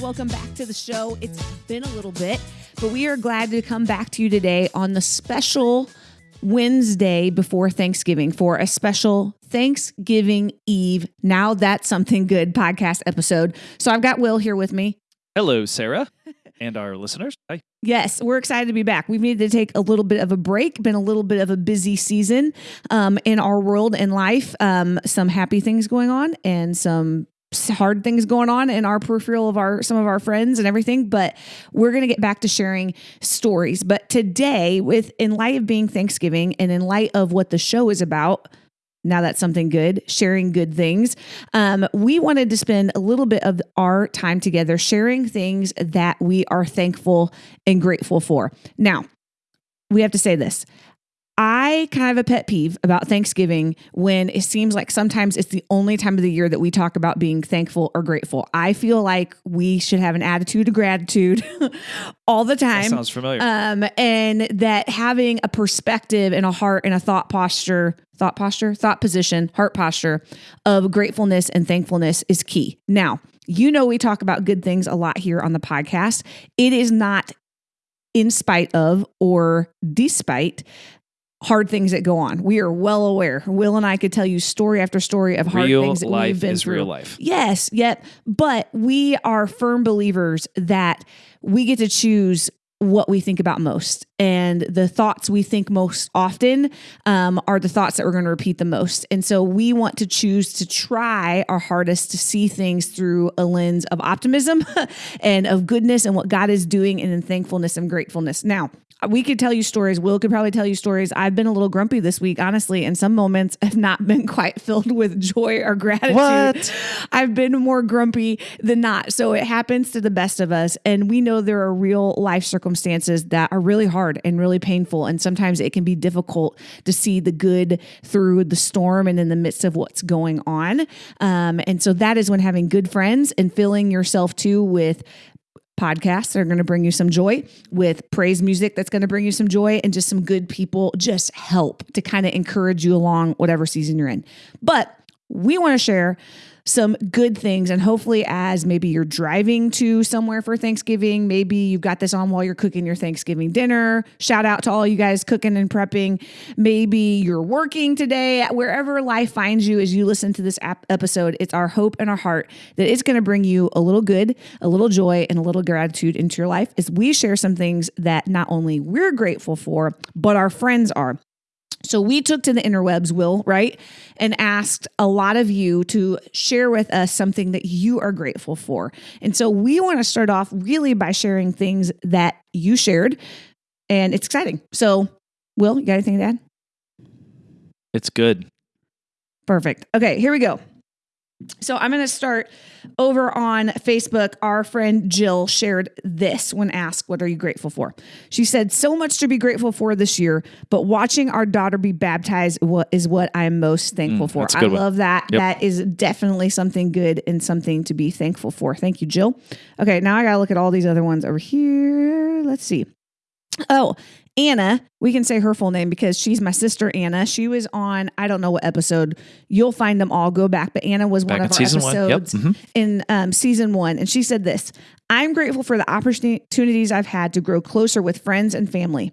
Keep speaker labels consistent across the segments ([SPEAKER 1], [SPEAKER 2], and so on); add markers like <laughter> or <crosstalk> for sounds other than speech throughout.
[SPEAKER 1] Welcome back to the show. It's been a little bit, but we are glad to come back to you today on the special Wednesday before Thanksgiving for a special Thanksgiving Eve. Now that's something good podcast episode. So I've got Will here with me.
[SPEAKER 2] Hello, Sarah, and our listeners. Hi.
[SPEAKER 1] Yes, we're excited to be back. We've needed to take a little bit of a break, been a little bit of a busy season um, in our world and life. Um, some happy things going on and some hard things going on in our peripheral of our some of our friends and everything but we're going to get back to sharing stories. But today with in light of being thanksgiving and in light of what the show is about now that's something good sharing good things um, we wanted to spend a little bit of our time together sharing things that we are thankful and grateful for. Now we have to say this I kind of have a pet peeve about Thanksgiving when it seems like sometimes it's the only time of the year that we talk about being thankful or grateful. I feel like we should have an attitude of gratitude <laughs> all the time.
[SPEAKER 2] That sounds familiar.
[SPEAKER 1] Um, and that having a perspective and a heart and a thought posture, thought posture, thought position, heart posture of gratefulness and thankfulness is key. Now, you know, we talk about good things a lot here on the podcast. It is not in spite of or despite hard things that go on. We are well aware. Will and I could tell you story after story of hard
[SPEAKER 2] real
[SPEAKER 1] things that
[SPEAKER 2] life
[SPEAKER 1] we've been
[SPEAKER 2] is
[SPEAKER 1] through.
[SPEAKER 2] real life.
[SPEAKER 1] Yes, yep. but we are firm believers that we get to choose what we think about most and the thoughts we think most often um, are the thoughts that we're going to repeat the most and so we want to choose to try our hardest to see things through a lens of optimism <laughs> and of goodness and what god is doing and in thankfulness and gratefulness now we could tell you stories. Will could probably tell you stories. I've been a little grumpy this week, honestly, and some moments have not <laughs> been quite filled with joy or gratitude.
[SPEAKER 2] What?
[SPEAKER 1] I've been more grumpy than not. So it happens to the best of us. And we know there are real life circumstances that are really hard and really painful. And sometimes it can be difficult to see the good through the storm and in the midst of what's going on. Um, and so that is when having good friends and filling yourself too with podcasts that are going to bring you some joy, with praise music that's going to bring you some joy, and just some good people just help to kind of encourage you along whatever season you're in. But we want to share some good things. And hopefully, as maybe you're driving to somewhere for Thanksgiving, maybe you've got this on while you're cooking your Thanksgiving dinner. Shout out to all you guys cooking and prepping. Maybe you're working today, wherever life finds you as you listen to this ap- episode. It's our hope and our heart that it's going to bring you a little good, a little joy, and a little gratitude into your life as we share some things that not only we're grateful for, but our friends are. So we took to the interwebs, Will, right? And asked a lot of you to share with us something that you are grateful for. And so we want to start off really by sharing things that you shared. And it's exciting. So, Will, you got anything to add?
[SPEAKER 2] It's good.
[SPEAKER 1] Perfect. Okay, here we go. So I'm going to start over on Facebook. Our friend Jill shared this when asked, What are you grateful for? She said, So much to be grateful for this year, but watching our daughter be baptized is what I'm most thankful
[SPEAKER 2] Mm,
[SPEAKER 1] for. I
[SPEAKER 2] one.
[SPEAKER 1] love that.
[SPEAKER 2] Yep.
[SPEAKER 1] That is definitely something good and something to be thankful for. Thank you, Jill. Okay, now I got to look at all these other ones over here. Let's see. Oh, Anna, we can say her full name because she's my sister Anna. She was on, I don't know what episode. You'll find them all. Go back. But Anna was
[SPEAKER 2] Back
[SPEAKER 1] one of our
[SPEAKER 2] one. Yep.
[SPEAKER 1] episodes
[SPEAKER 2] Mhm.
[SPEAKER 1] in um, season one. And she said this I'm grateful for the opportunities I've had to grow closer with friends and family.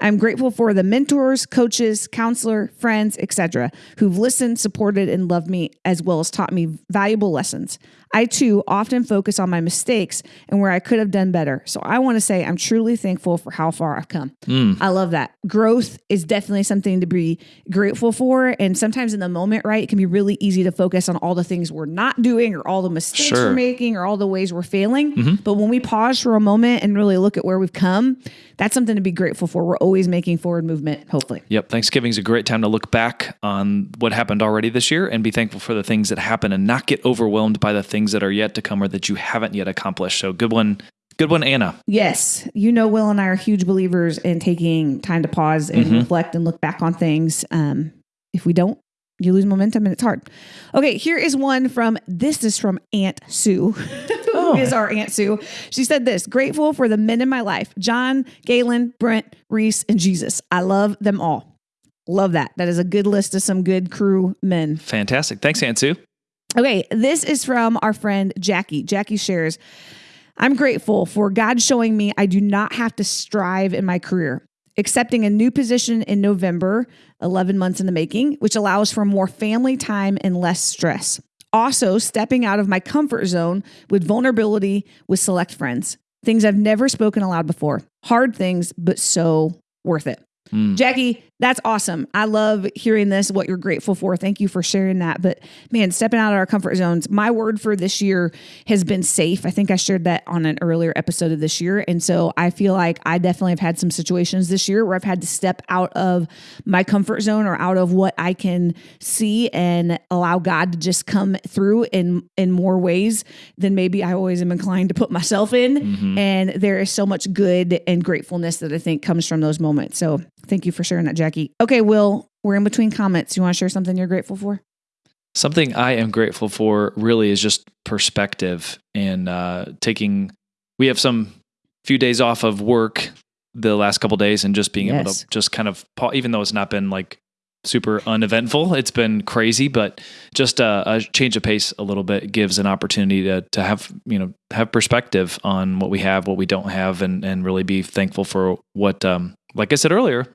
[SPEAKER 1] I'm grateful for the mentors, coaches, counselor, friends, etc., who've listened, supported, and loved me, as well as taught me valuable lessons. I too often focus on my mistakes and where I could have done better. So I want to say I'm truly thankful for how far I've come.
[SPEAKER 2] Mm.
[SPEAKER 1] I love that. Growth is definitely something to be grateful for. And sometimes in the moment, right, it can be really easy to focus on all the things we're not doing or all the mistakes
[SPEAKER 2] Sure.
[SPEAKER 1] we're making or all the ways we're failing. But when we pause for a moment and really look at where we've come, that's something to be grateful for. We're always making forward movement, hopefully.
[SPEAKER 2] Yep. Thanksgiving is a great time to look back on what happened already this year and be thankful for the things that happen and not get overwhelmed by the things that are yet to come or that you haven't yet accomplished. So good one. Good one, Anna.
[SPEAKER 1] Yes, you know, Will and I are huge believers in taking time to pause and reflect and look back on things. Um, if we don't, you lose momentum and it's hard. Okay, here is one from this is from Aunt Sue, <laughs> who is our Aunt Sue. She said this grateful for the men in my life John, Galen, Brent, Reese, and Jesus. I love them all. Love that. That is a good list of some good crew men.
[SPEAKER 2] Fantastic. Thanks, Aunt Sue.
[SPEAKER 1] Okay, this is from our friend Jackie. Jackie shares, I'm grateful for God showing me I do not have to strive in my career, accepting a new position in November, 11 months in the making, which allows for more family time and less stress. Also, stepping out of my comfort zone with vulnerability with select friends, things I've never spoken aloud before. Hard things, but so worth it.
[SPEAKER 2] Mm.
[SPEAKER 1] Jackie, that's awesome. I love hearing this, what you're grateful for. Thank you for sharing that. But man, stepping out of our comfort zones, my word for this year has been safe. I think I shared that on an earlier episode of this year. And so I feel like I definitely have had some situations this year where I've had to step out of my comfort zone or out of what I can see and allow God to just come through in in more ways than maybe I always am inclined to put myself in.
[SPEAKER 2] Mhm.
[SPEAKER 1] And there is so much good and gratefulness that I think comes from those moments. So thank you for sharing that, Jackie. Okay, Will, we're in between comments. You want to share something you're grateful for?
[SPEAKER 2] Something I am grateful for really is just perspective and uh, taking. We have some few days off of work the last couple days and just being able to just kind of, even though it's not been like super uneventful, it's been crazy, but just a, a change of pace a little bit gives an opportunity to to have you know have perspective on what we have, what we don't have, and and really be thankful for what, um, like I said earlier,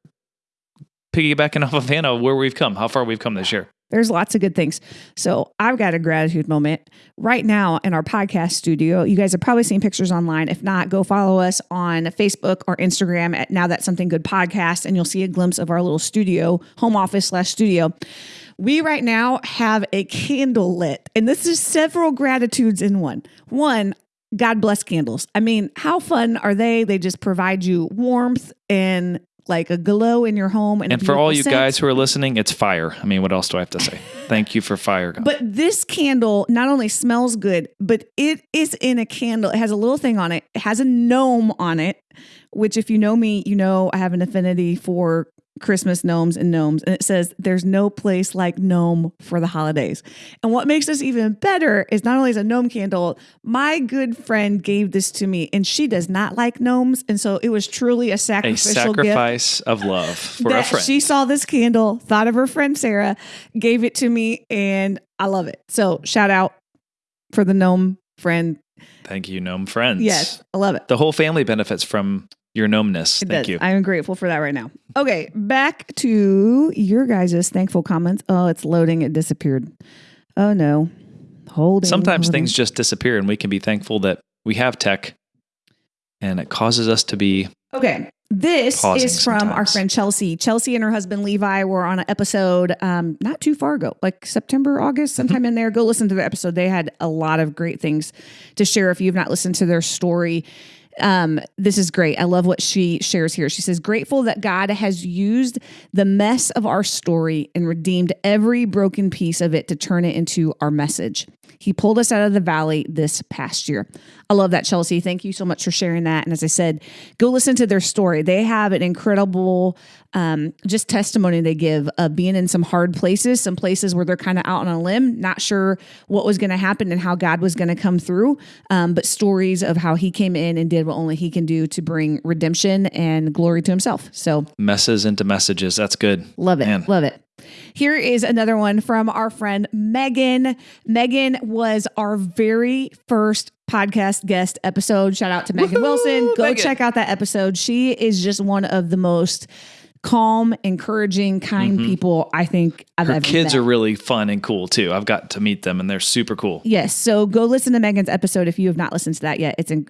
[SPEAKER 2] piggybacking off of Anna, where we've come, how far we've come this year.
[SPEAKER 1] There's lots of good things. So I've got a gratitude moment right now in our podcast studio. You guys have probably seen pictures online. If not, go follow us on Facebook or Instagram at Now That's Something Good Podcast, and you'll see a glimpse of our little studio, home office slash studio. We right now have a candle lit, and this is several gratitudes in one. One, God bless candles. I mean, how fun are they? They just provide you warmth and like a glow in your home. And,
[SPEAKER 2] And for all you
[SPEAKER 1] scent.
[SPEAKER 2] guys who are listening, it's fire. I mean, what else do I have to say? <laughs> Thank you for fire. God.
[SPEAKER 1] But this candle not only smells good, but it is in a candle. It has a little thing on it. It has a gnome on it, which, if you know me, you know I have an affinity for Christmas gnomes and gnomes. And it says, There's no place like gnome for the holidays. And what makes this even better is not only is a gnome candle, my good friend gave this to me, and she does not like gnomes. And so it was truly a
[SPEAKER 2] a
[SPEAKER 1] sacrificial gift
[SPEAKER 2] sacrifice of love for a friend.
[SPEAKER 1] she saw this candle, thought of her friend Sarah, gave it to me, and I love it. So shout out for the gnome friend.
[SPEAKER 2] Thank you, gnome friends.
[SPEAKER 1] Yes, I love it.
[SPEAKER 2] The whole family benefits from your gnomeness.
[SPEAKER 1] It
[SPEAKER 2] Thank
[SPEAKER 1] does.
[SPEAKER 2] you.
[SPEAKER 1] I am grateful for that right now. Okay, back to your guys' thankful comments. Oh, it's loading. It disappeared. Oh no. Holding.
[SPEAKER 2] Sometimes
[SPEAKER 1] holding.
[SPEAKER 2] things just disappear, and we can be thankful that we have tech and it causes us to be
[SPEAKER 1] Okay. This is from our friend Chelsea. Chelsea and her husband Levi were on an episode um, not too far ago, like September, August, sometime in there. Go listen to the episode. They had a lot of great things to share. If you've not listened to their story, um, this is great. I love what she shares here. She says, Grateful that God has used the mess of our story and redeemed every broken piece of it to turn it into our message. He pulled us out of the valley this past year. I love that, Chelsea. Thank you so much for sharing that. And as I said, go listen to their story. They have an incredible um, just testimony they give of being in some hard places, some places where they're kind of out on a limb, not sure what was going to happen and how God was going to come through, um, but stories of how He came in and did what only He can do to bring redemption and glory to Himself. So
[SPEAKER 2] messes into messages. That's good.
[SPEAKER 1] Love it.
[SPEAKER 2] Man.
[SPEAKER 1] Love it. Here is another one from our friend Megan. Megan was our very first podcast guest episode. Shout out to Megan Wilson. Go
[SPEAKER 2] Megan.
[SPEAKER 1] check out that episode. She is just one of the most calm, encouraging, kind mm-hmm. people I think I've
[SPEAKER 2] Her
[SPEAKER 1] ever
[SPEAKER 2] kids
[SPEAKER 1] met.
[SPEAKER 2] are really fun and cool too. I've got to meet them and they're super cool.
[SPEAKER 1] Yes. So go listen to Megan's episode if you have not listened to that yet. It's in,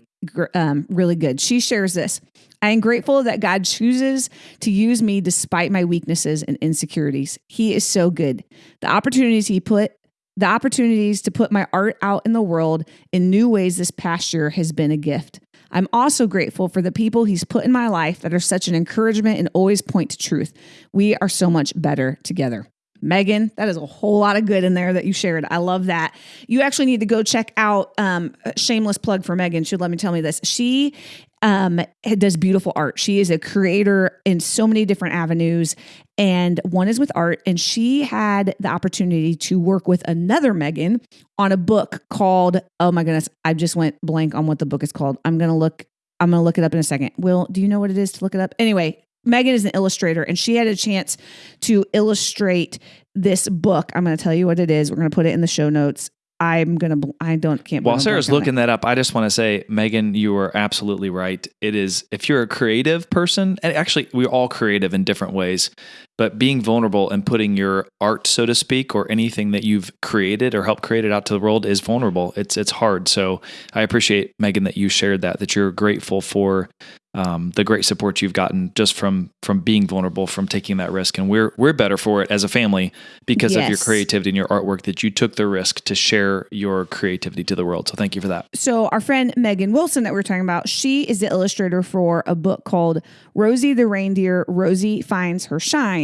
[SPEAKER 1] um, really good. She shares this. I am grateful that God chooses to use me despite my weaknesses and insecurities. He is so good. The opportunities he put, the opportunities to put my art out in the world in new ways this past year has been a gift. I'm also grateful for the people he's put in my life that are such an encouragement and always point to truth. We are so much better together. Megan, that is a whole lot of good in there that you shared. I love that. You actually need to go check out um, shameless plug for Megan. She'll let me tell me this. She um, does beautiful art. She is a creator in so many different avenues, and one is with art. And she had the opportunity to work with another Megan on a book called. Oh my goodness, I just went blank on what the book is called. I'm gonna look. I'm gonna look it up in a second. Will, do you know what it is to look it up? Anyway, Megan is an illustrator, and she had a chance to illustrate this book. I'm going to tell you what it is. We're going to put it in the show notes. I'm gonna. bl- I don't can't.
[SPEAKER 2] While Sarah's looking that up, I just want to say, Megan, you are absolutely right. It is, if you're a creative person, and actually, we're all creative in different ways, but being vulnerable and putting your art, so to speak, or anything that you've created or helped create it out to the world is vulnerable. It's it's hard. So I appreciate Megan that you shared that. That you're grateful for um, the great support you've gotten just from from being vulnerable, from taking that risk, and we're we're better for it as a family because of your creativity and your artwork that you took the risk to share your creativity to the world. So thank you for that.
[SPEAKER 1] So our friend Megan Wilson that we are talking about, she is the illustrator for a book called Rosie the Reindeer, Rosie Finds Her Shine.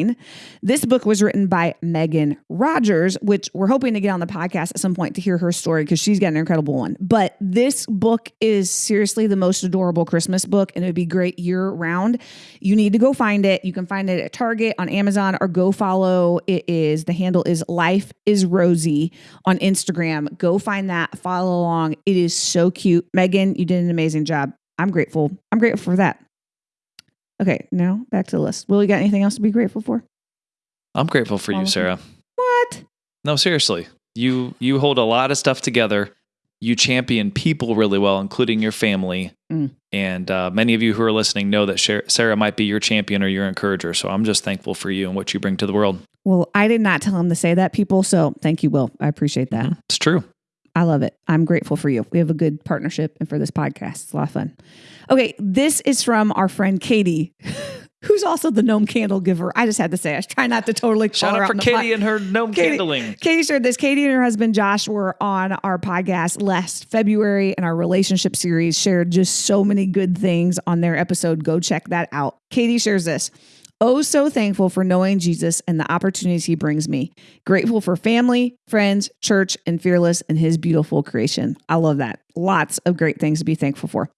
[SPEAKER 1] This book was written by Megan Rogers, which we're hoping to get on the podcast at some point to hear her story because she's got an incredible one. But this book is seriously the most adorable Christmas book and it would be great year round. You need to go find it. You can find it at Target, on Amazon, or go follow. It is the handle is Life is Rosie on Instagram. Go find that, follow along. It is so cute. Megan, you did an amazing job. I'm grateful. I'm grateful for that. Okay, now back to the list. Will you got anything else to be grateful for?
[SPEAKER 2] I'm grateful for you, Sarah.
[SPEAKER 1] What?
[SPEAKER 2] No, seriously. You you hold a lot of stuff together. You champion people really well, including your family.
[SPEAKER 1] Mm.
[SPEAKER 2] And uh, many of you who are listening know that Sarah might be your champion or your encourager. So I'm just thankful for you and what you bring to the world.
[SPEAKER 1] Well, I did not tell him to say that, people. So thank you, Will. I appreciate that.
[SPEAKER 2] Mhm. It's true.
[SPEAKER 1] I love it. I'm grateful for you. We have a good partnership and for this podcast. It's a lot of fun. Okay, this is from our friend Katie, <laughs> who's also the gnome candle giver. I just had to say, I was trying not to totally
[SPEAKER 2] Shout
[SPEAKER 1] her
[SPEAKER 2] out for Katie and her gnome
[SPEAKER 1] Katie-
[SPEAKER 2] candling.
[SPEAKER 1] Katie shared this. Katie and her husband Josh were on our podcast last February in our relationship series, shared just so many good things on their episode. Go check that out. Katie shares this. Oh, so thankful for knowing Jesus and the opportunities he brings me. Grateful for family, friends, church, and fearless in his beautiful creation. I love that. Lots of great things to be thankful for.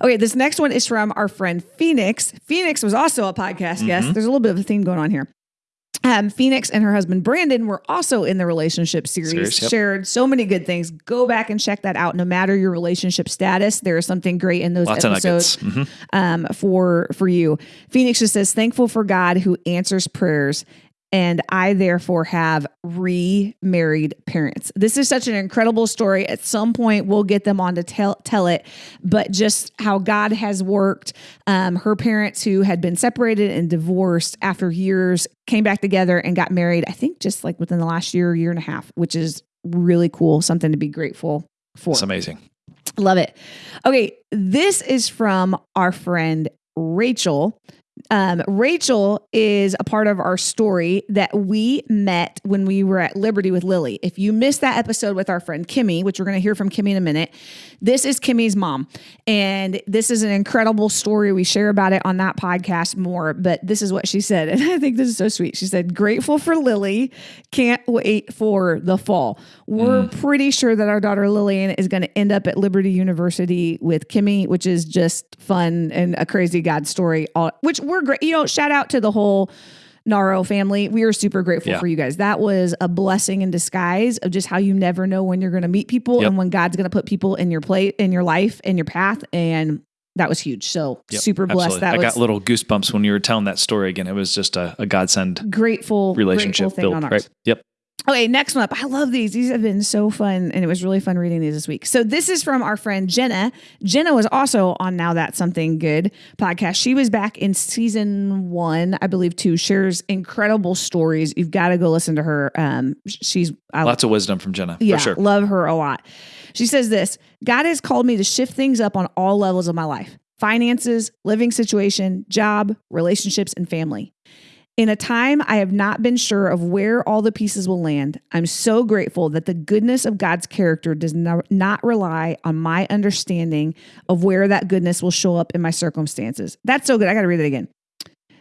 [SPEAKER 1] Okay, this next one is from our friend Phoenix. Phoenix was also a podcast guest. Mm-hmm. There's a little bit of a theme going on here. Um, Phoenix and her husband Brandon were also in the relationship series,
[SPEAKER 2] Series, yep.
[SPEAKER 1] shared so many good things. Go back and check that out. No matter your relationship status, there is something great in those
[SPEAKER 2] Lots
[SPEAKER 1] episodes.
[SPEAKER 2] Mhm.
[SPEAKER 1] um, for for you. Phoenix just says, "Thankful for God who answers prayers." And I therefore have remarried parents. This is such an incredible story. At some point, we'll get them on to tell tell it, but just how God has worked. Um, her parents, who had been separated and divorced after years, came back together and got married. I think just like within the last year, year and a half, which is really cool. Something to be grateful for.
[SPEAKER 2] It's amazing.
[SPEAKER 1] Love it. Okay, this is from our friend Rachel. Um, Rachel is a part of our story that we met when we were at Liberty with Lily. If you missed that episode with our friend Kimmy, which we're going to hear from Kimmy in a minute, this is Kimmy's mom. And this is an incredible story. We share about it on that podcast more, but this is what she said. <laughs> And I think this is so sweet. She said, Grateful for Lily, can't wait for the fall. We're mm. pretty sure that our daughter Lillian is going to end up at Liberty University with Kimmy, which is just fun and a crazy God story, all, which we're great. You know, shout out to the whole Naro family. We are super grateful
[SPEAKER 2] Yeah.
[SPEAKER 1] for you guys. That was a blessing in disguise of just how you never know when you're going to meet people
[SPEAKER 2] Yep.
[SPEAKER 1] and when God's going to put people in your plate, in your life, in your path. And that was huge. So
[SPEAKER 2] Yep,
[SPEAKER 1] super blessed.
[SPEAKER 2] absolutely.
[SPEAKER 1] That
[SPEAKER 2] I
[SPEAKER 1] was
[SPEAKER 2] got little goosebumps when you were telling that story again. It was just a, a godsend
[SPEAKER 1] grateful
[SPEAKER 2] relationship
[SPEAKER 1] grateful thing
[SPEAKER 2] built, right? Yep.
[SPEAKER 1] Okay, next one up. I love these. These have been so fun, and it was really fun reading these this week. So this is from our friend Jenna. Jenna was also on Now That's Something Good podcast. She was back in season one, I believe, too. Shares incredible stories. You've got to go listen to her. Um, she's I
[SPEAKER 2] Lots of wisdom from Jenna,
[SPEAKER 1] yeah,
[SPEAKER 2] for sure.
[SPEAKER 1] love her a lot. She says this God has called me to shift things up on all levels of my life finances, living situation, job, relationships, and family. In a time I have not been sure of where all the pieces will land, I'm so grateful that the goodness of God's character does not rely on my understanding of where that goodness will show up in my circumstances. That's so good. I got to read it again.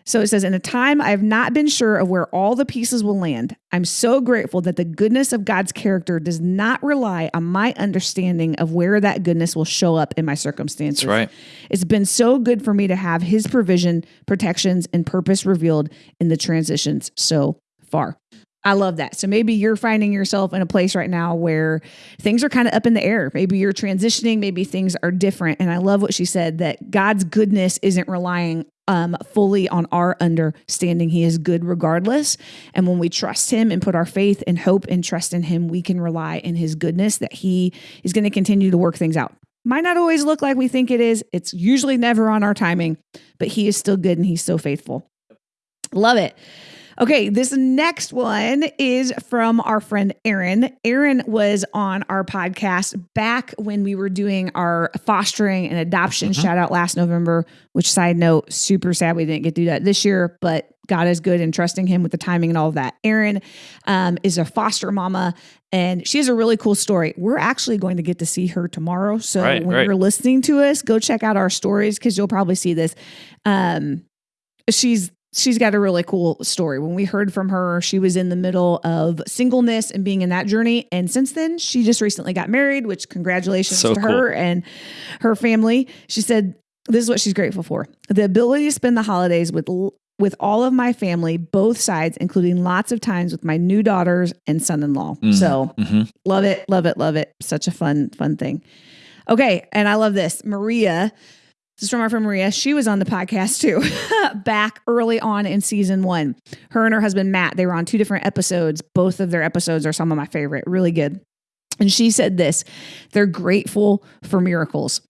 [SPEAKER 1] So it says, In a time I have not been sure of where all the pieces will land, I'm so grateful that the goodness of God's character does not rely on my understanding of where that goodness will show up in my circumstances.
[SPEAKER 2] That's right.
[SPEAKER 1] It's been so good for me to have His provision, protections, and purpose revealed in the transitions so far. I love that. So maybe you're finding yourself in a place right now where things are kind of up in the air. Maybe you're transitioning, maybe things are different. And I love what she said that God's goodness isn't relying um, fully on our understanding. He is good regardless. And when we trust Him and put our faith and hope and trust in Him, we can rely in His goodness that He is going to continue to work things out. Might not always look like we think it is. It's usually never on our timing, but He is still good and He's so faithful. Love it. Okay, this next one is from our friend Aaron. Aaron was on our podcast back when we were doing our fostering and adoption mm-hmm. shout out last November, which side note, super sad we didn't get to do that this year, but God is good and trusting him with the timing and all of that. Aaron um, is a foster mama and she has a really cool story. We're actually going to get to see her tomorrow. So right, when right. you're listening to us, go check out our stories because you'll probably see this. Um, she's she's got a really cool story. When we heard from her, she was in the middle of singleness and being in that journey. And since then, she just recently got married, which congratulations so to cool. her and her family. She said, this is what she's grateful for. The ability to spend the holidays with with all of my family, both sides, including lots of times with my new daughters and son-in-law. Mm, so mm-hmm. love it, love it, love it. Such a fun, fun thing. Okay, and I love this. Maria this is from our friend Maria. She was on the podcast too, <laughs> back early on in season one. Her and her husband Matt, they were on two different episodes. Both of their episodes are some of my favorite, really good. And she said this they're grateful for miracles.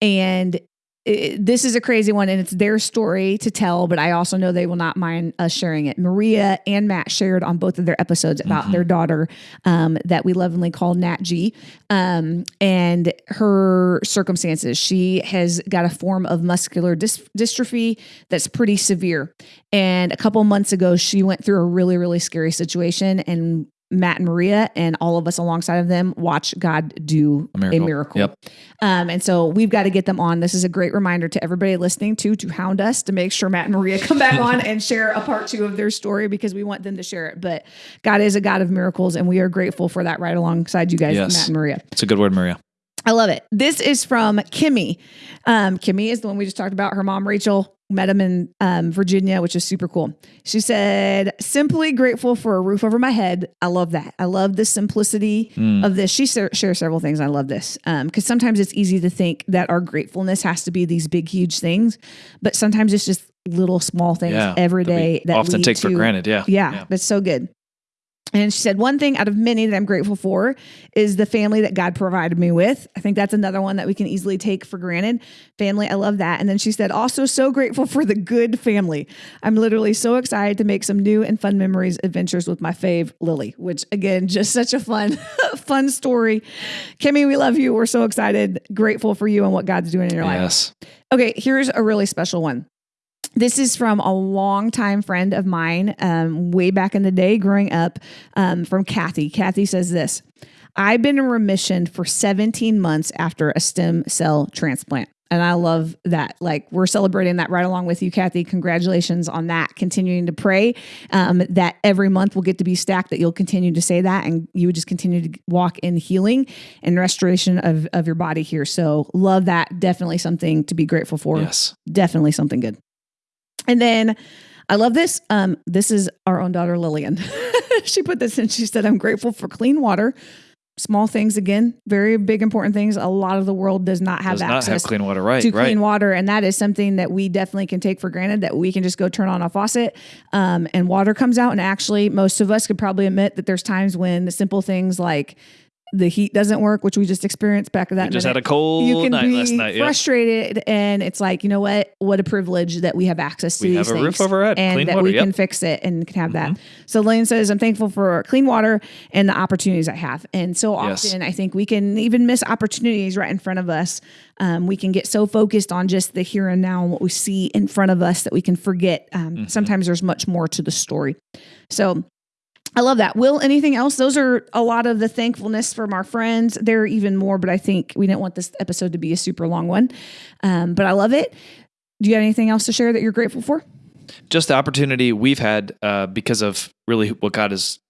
[SPEAKER 1] And it, this is a crazy one and it's their story to tell, but I also know they will not mind us sharing it. Maria and Matt shared on both of their episodes about mm-hmm. their daughter um, that we lovingly call Nat G um, and her circumstances. She has got a form of muscular dys- dystrophy that's pretty severe. And a couple months ago, she went through a really, really scary situation and Matt and Maria and all of us alongside of them watch God do a miracle. A miracle. Yep. Um, and so we've got to get them on. This is a great reminder to everybody listening to to hound us to make sure Matt and Maria come back on and share a part two of their story because we want them to share it. But God is a God of miracles, and we are grateful for that right alongside you guys, yes. Matt and Maria.
[SPEAKER 2] It's a good word, Maria.
[SPEAKER 1] I love it. This is from Kimmy. Um, Kimmy is the one we just talked about. Her mom, Rachel, met him in um, Virginia, which is super cool. She said, simply grateful for a roof over my head. I love that. I love the simplicity mm. of this. She shares several things. I love this because um, sometimes it's easy to think that our gratefulness has to be these big, huge things, but sometimes it's just little small things yeah, every day that
[SPEAKER 2] often take
[SPEAKER 1] to,
[SPEAKER 2] for granted. Yeah.
[SPEAKER 1] yeah. Yeah. That's so good. And she said, one thing out of many that I'm grateful for is the family that God provided me with. I think that's another one that we can easily take for granted. Family, I love that. And then she said, also so grateful for the good family. I'm literally so excited to make some new and fun memories, adventures with my fave, Lily, which again, just such a fun, <laughs> fun story. Kimmy, we love you. We're so excited, grateful for you and what God's doing in your life. yes. life. Okay, here's a really special one. This is from a longtime friend of mine, um, way back in the day, growing up, um, from Kathy. Kathy says this I've been in remission for 17 months after a stem cell transplant. And I love that. Like, we're celebrating that right along with you, Kathy. Congratulations on that. Continuing to pray um, that every month will get to be stacked, that you'll continue to say that and you would just continue to walk in healing and restoration of, of your body here. So, love that. Definitely something to be grateful for.
[SPEAKER 2] Yes.
[SPEAKER 1] Definitely something good. And then I love this. Um, this is our own daughter, Lillian. <laughs> she put this in. She said, I'm grateful for clean water. Small things again, very big important things. A lot of the world does not have
[SPEAKER 2] does
[SPEAKER 1] access
[SPEAKER 2] not have clean water, right?
[SPEAKER 1] To
[SPEAKER 2] right.
[SPEAKER 1] clean water, and that is something that we definitely can take for granted. That we can just go turn on a faucet, um, and water comes out. And actually, most of us could probably admit that there's times when the simple things like the heat doesn't work, which we just experienced back at that.
[SPEAKER 2] We just minute. had a cold you can night be last night.
[SPEAKER 1] Frustrated, and it's like you know what? What a privilege that we have access to
[SPEAKER 2] we
[SPEAKER 1] these
[SPEAKER 2] have
[SPEAKER 1] things,
[SPEAKER 2] a roof over our head,
[SPEAKER 1] and that
[SPEAKER 2] water,
[SPEAKER 1] we
[SPEAKER 2] yep.
[SPEAKER 1] can fix it and can have mm-hmm. that. So Lane says, "I'm thankful for clean water and the opportunities I have." And so often, yes. I think we can even miss opportunities right in front of us. Um, we can get so focused on just the here and now and what we see in front of us that we can forget. Um, mm-hmm. Sometimes there's much more to the story. So I love that. Will, anything else? Those are a lot of the thankfulness from our friends. There are even more, but I think we didn't want this episode to be a super long one. Um, but I love it. Do you have anything else to share that you're grateful for?
[SPEAKER 2] Just the opportunity we've had uh, because of really what God has,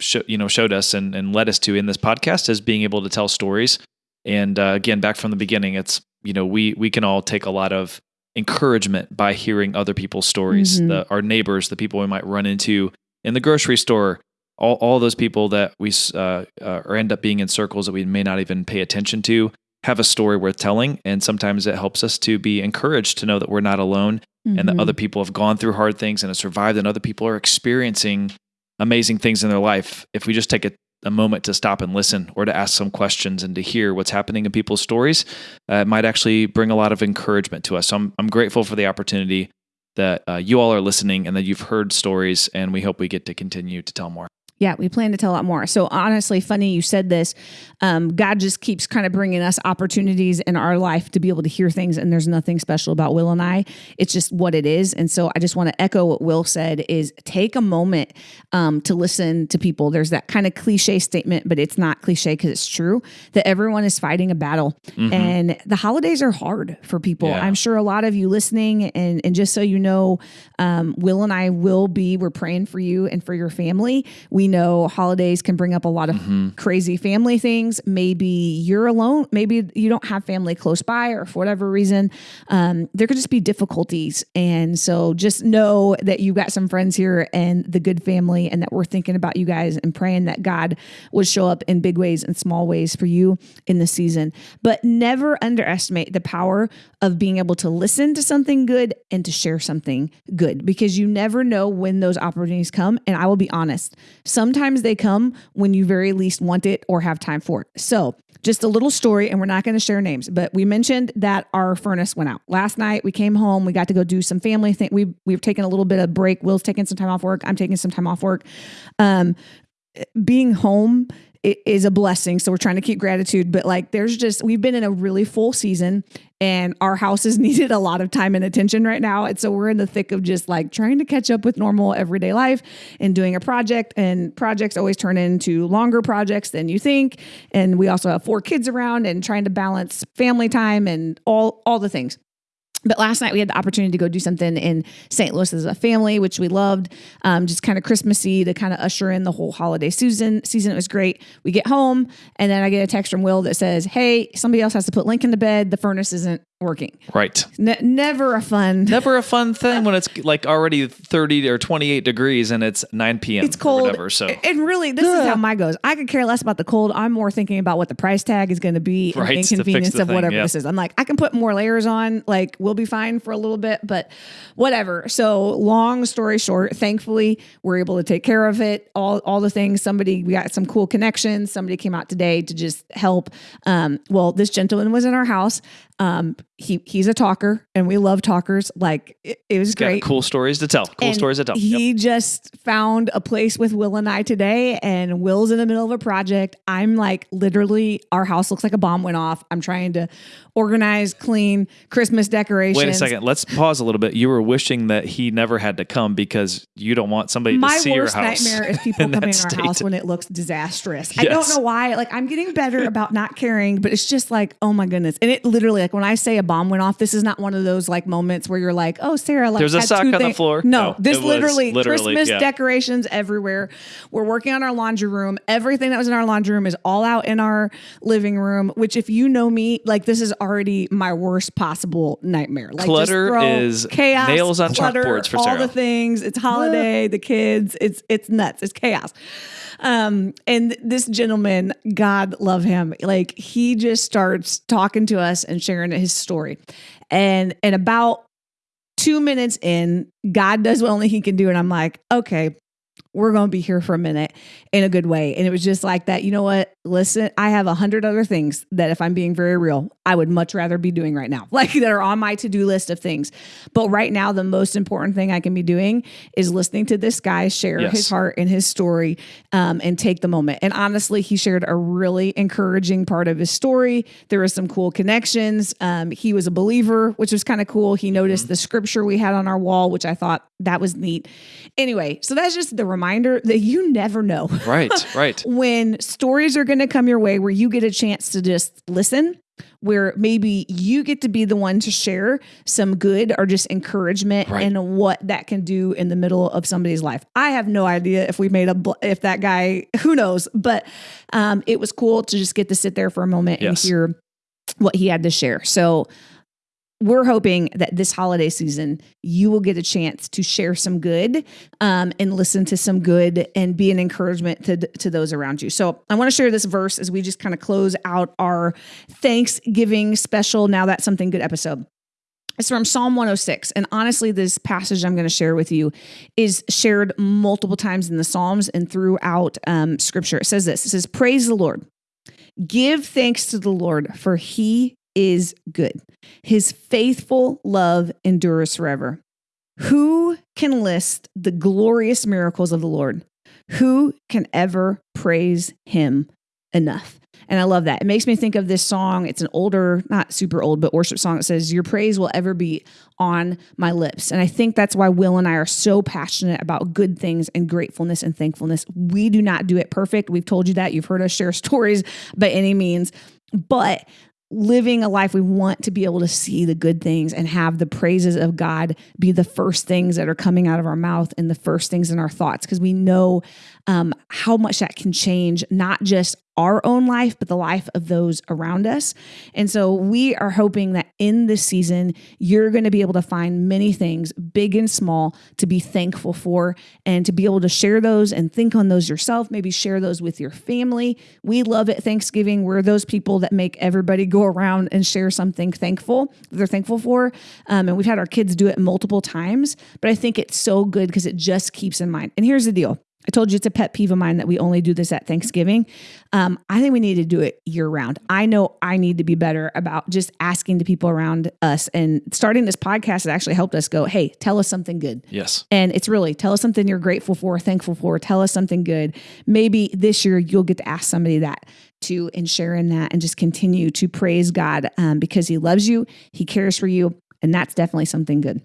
[SPEAKER 2] show, you know, showed us and, and led us to in this podcast is being able to tell stories. And uh, again, back from the beginning, it's you know we we can all take a lot of encouragement by hearing other people's stories, mm-hmm. the, our neighbors, the people we might run into in the grocery store, all, all those people that we uh, uh, or end up being in circles that we may not even pay attention to have a story worth telling. And sometimes it helps us to be encouraged to know that we're not alone and that
[SPEAKER 1] Mhm.
[SPEAKER 2] other people have gone through hard things and have survived, and other people are experiencing amazing things in their life. If we just take a, a moment to stop and listen or to ask some questions and to hear what's happening in people's stories, uh, it might actually bring a lot of encouragement to us. So I'm, I'm grateful for the opportunity that uh, you all are listening and that you've heard stories, and we hope we get to continue to tell more.
[SPEAKER 1] Yeah, we plan to tell a lot more. So honestly, funny you said this. Um, God just keeps kind of bringing us opportunities in our life to be able to hear things, and there's nothing special about Will and I. It's just what it is. And so I just want to echo what Will said: is take a moment um, to listen to people. There's that kind of cliche statement, but it's not cliche because it's true that everyone is fighting a battle, and the holidays are hard for people.
[SPEAKER 2] Yeah.
[SPEAKER 1] I'm sure a lot of you listening, and and just so you know, um, Will and I will be. We're praying for you and for your family. We know holidays can bring up a lot of crazy family things. Maybe you're alone. Maybe you don't have family close by, or for whatever reason, um, there could just be difficulties. And so just know that you've got some friends here and the good family, and that we're thinking about you guys and praying that God would show up in big ways and small ways for you in the season. But never underestimate the power of being able to listen to something good and to share something good because you never know when those opportunities come. And I will be honest, sometimes they come when you very least want it or have time for it. So, just a little story, and we're not going to share names, but we mentioned that our furnace went out last night. We came home, we got to go do some family thing. We we've taken a little bit of break. Will's taking some time off work. I'm taking some time off work. Um, being home is a blessing. So we're trying to keep gratitude, but like there's just we've been in a really full season and our house has <laughs> needed a lot of time and attention right now. And so we're in the thick of just like trying to catch up with normal everyday life and doing a project and projects always turn into longer projects than you think. And we also have four kids around and trying to balance family time and all all the things. But last night we had the opportunity to go do something in St. Louis as a family, which we loved. Um, just kind of Christmassy to kind of usher in the whole holiday season. Season it was great. We get home and then I get a text from Will that says, "Hey, somebody else has to put Lincoln to bed. The furnace isn't working."
[SPEAKER 2] Right.
[SPEAKER 1] Ne- never a fun. <laughs>
[SPEAKER 2] Never a fun thing when it's like already 30 or 28 degrees and it's 9 p.m.
[SPEAKER 1] It's cold.
[SPEAKER 2] Or whatever. So
[SPEAKER 1] And really, this is how my goes. I could care less about the cold. I'm more thinking about what the price tag is going to be and
[SPEAKER 2] Right,
[SPEAKER 1] inconvenience of
[SPEAKER 2] thing,
[SPEAKER 1] whatever
[SPEAKER 2] yeah.
[SPEAKER 1] this is. I'm like, I can put more layers on. Like, we'll be fine for a little bit, but whatever. So, long story short, thankfully, we're able to take care of it. All all the things. Somebody, we got some cool connections. Somebody came out today to just help. Um, well, this gentleman was in our house. Um, he he's a talker, and we love talkers. Like, it, it was
[SPEAKER 2] got
[SPEAKER 1] great.
[SPEAKER 2] cool stories to tell. Cool
[SPEAKER 1] And
[SPEAKER 2] stories to tell. Yep.
[SPEAKER 1] He just found a place with Will and I today, and Will's in the middle of a project. I'm like, literally, our house looks like a bomb went off. I'm trying to organize, clean Christmas decorations.
[SPEAKER 2] Wait a second. Let's pause a little bit. You were wishing that he never had to come because you don't want somebody
[SPEAKER 1] My
[SPEAKER 2] to see your
[SPEAKER 1] worst
[SPEAKER 2] house.
[SPEAKER 1] nightmare is <laughs> people
[SPEAKER 2] in
[SPEAKER 1] coming in our house when it looks disastrous. I don't know why. Like I'm getting better about not caring, but it's just like, oh my goodness. And it literally, like when I say a bomb went off, this is not one of those like moments where you're like, oh Sarah, like
[SPEAKER 2] There's a sock on the floor.
[SPEAKER 1] No,
[SPEAKER 2] No,
[SPEAKER 1] this literally,
[SPEAKER 2] literally,
[SPEAKER 1] Christmas
[SPEAKER 2] yeah.
[SPEAKER 1] decorations everywhere. We're working on our laundry room. Everything that was in our laundry room is all out in our living room. Which, if you know me, like this is already my worst possible nightmare. Like
[SPEAKER 2] Clutter is
[SPEAKER 1] chaos,
[SPEAKER 2] nails on
[SPEAKER 1] clutter,
[SPEAKER 2] chalkboards for
[SPEAKER 1] all
[SPEAKER 2] Sarah.
[SPEAKER 1] the things. It's holiday, the kids. It's it's nuts. It's chaos. Um, and this gentleman, God love him, like he just starts talking to us and sharing his story. And and about two minutes in, God does what only he can do. And I'm like, okay, we're going to be here for a minute in a good way. And it was just like that. You know what? Listen, I have a hundred other things that, if I'm being very real, I would much rather be doing right now, <laughs> like that are on my to do list of things. But right now, the most important thing I can be doing is listening to this guy share
[SPEAKER 2] Yes.
[SPEAKER 1] his heart and his story um, and take the moment. And honestly, he shared a really encouraging part of his story. There was some cool connections. Um, he was a believer, which was kind of cool. He noticed the scripture we had on our wall, which I thought that was neat. Anyway, so that's just the reminder that you never know <laughs>
[SPEAKER 2] Right, right. <laughs>
[SPEAKER 1] when stories are going to come your way where you get a chance to just listen where maybe you get to be the one to share some good or just encouragement
[SPEAKER 2] Right.
[SPEAKER 1] and what that can do in the middle of somebody's life. I have no idea if we made a bl- if that guy who knows, but um, it was cool to just get to sit there for a moment
[SPEAKER 2] Yes.
[SPEAKER 1] and hear what he had to share. So we're hoping that this holiday season you will get a chance to share some good um, and listen to some good and be an encouragement to, to those around you. So I want to share this verse as we just kind of close out our Thanksgiving special. Now that's something good episode. It's from Psalm 106. And honestly, this passage I'm going to share with you is shared multiple times in the Psalms and throughout um, scripture. It says this It says, Praise the Lord. Give thanks to the Lord, for he is good. His faithful love endures forever. Who can list the glorious miracles of the Lord? Who can ever praise him enough? And I love that. It makes me think of this song. It's an older, not super old, but worship song. It says, Your praise will ever be on my lips. And I think that's why Will and I are so passionate about good things and gratefulness and thankfulness. We do not do it perfect. We've told you that. You've heard us share <laughs> stories by any means. But living a life we want to be able to see the good things and have the praises of God be the first things that are coming out of our mouth and the first things in our thoughts because we know um, how much that can change not just our own life, but the life of those around us. And so we are hoping that in this season, you're going to be able to find many things, big and small, to be thankful for and to be able to share those and think on those yourself, maybe share those with your family. We love it Thanksgiving. We're those people that make everybody go around and share something thankful they're thankful for. Um, and we've had our kids do it multiple times, but I think it's so good because it just keeps in mind. And here's the deal I told you it's a pet peeve of mine that we only do this at Thanksgiving. Um, I think we need to do it year round. I know I need to be better about just asking the people around us and starting this podcast has actually helped us go, hey, tell us something good.
[SPEAKER 2] Yes.
[SPEAKER 1] And it's really tell us something you're grateful for, thankful for, tell us something good. Maybe this year you'll get to ask somebody that too and share in that and just continue to praise God um, because He loves you, He cares for you, and that's definitely something good.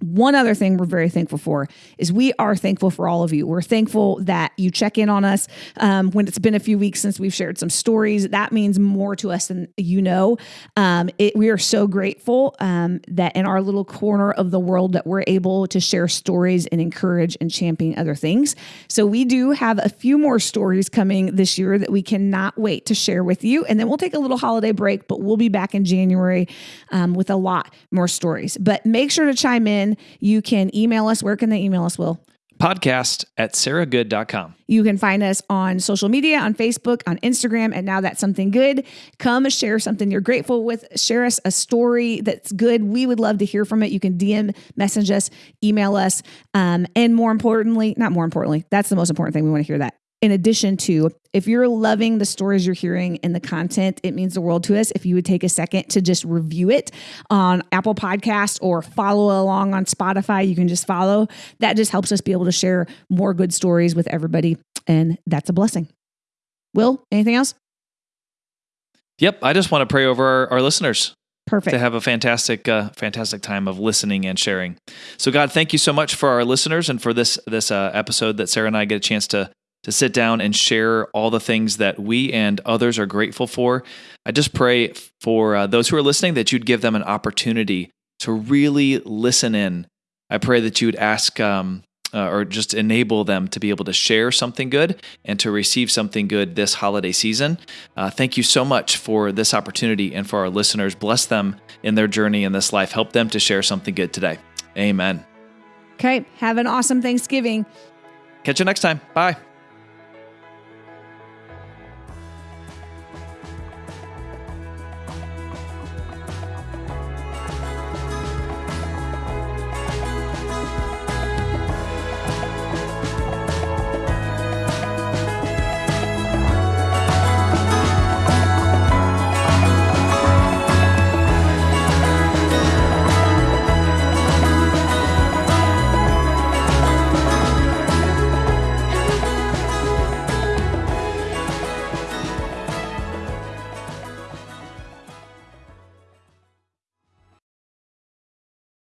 [SPEAKER 1] One other thing we're very thankful for is we are thankful for all of you. We're thankful that you check in on us um, when it's been a few weeks since we've shared some stories. That means more to us than you know. Um, it, we are so grateful um, that in our little corner of the world that we're able to share stories and encourage and champion other things. So we do have a few more stories coming this year that we cannot wait to share with you. And then we'll take a little holiday break, but we'll be back in January um, with a lot more stories. But make sure to chime in you can email us. Where can they email us, Will?
[SPEAKER 2] Podcast at sarahgood.com.
[SPEAKER 1] You can find us on social media, on Facebook, on Instagram, and now that's something good. Come share something you're grateful with. Share us a story that's good. We would love to hear from it. You can DM, message us, email us. Um, and more importantly, not more importantly, that's the most important thing. We want to hear that in addition to if you're loving the stories you're hearing and the content it means the world to us if you would take a second to just review it on apple podcast or follow along on spotify you can just follow that just helps us be able to share more good stories with everybody and that's a blessing will anything else
[SPEAKER 2] yep i just want to pray over our, our listeners
[SPEAKER 1] Perfect.
[SPEAKER 2] To have a fantastic, uh, fantastic time of listening and sharing. So, God, thank you so much for our listeners and for this this uh, episode that Sarah and I get a chance to to sit down and share all the things that we and others are grateful for. I just pray for uh, those who are listening that you'd give them an opportunity to really listen in. I pray that you would ask um, uh, or just enable them to be able to share something good and to receive something good this holiday season. Uh, thank you so much for this opportunity and for our listeners. Bless them in their journey in this life. Help them to share something good today. Amen.
[SPEAKER 1] Okay. Have an awesome Thanksgiving.
[SPEAKER 2] Catch you next time. Bye.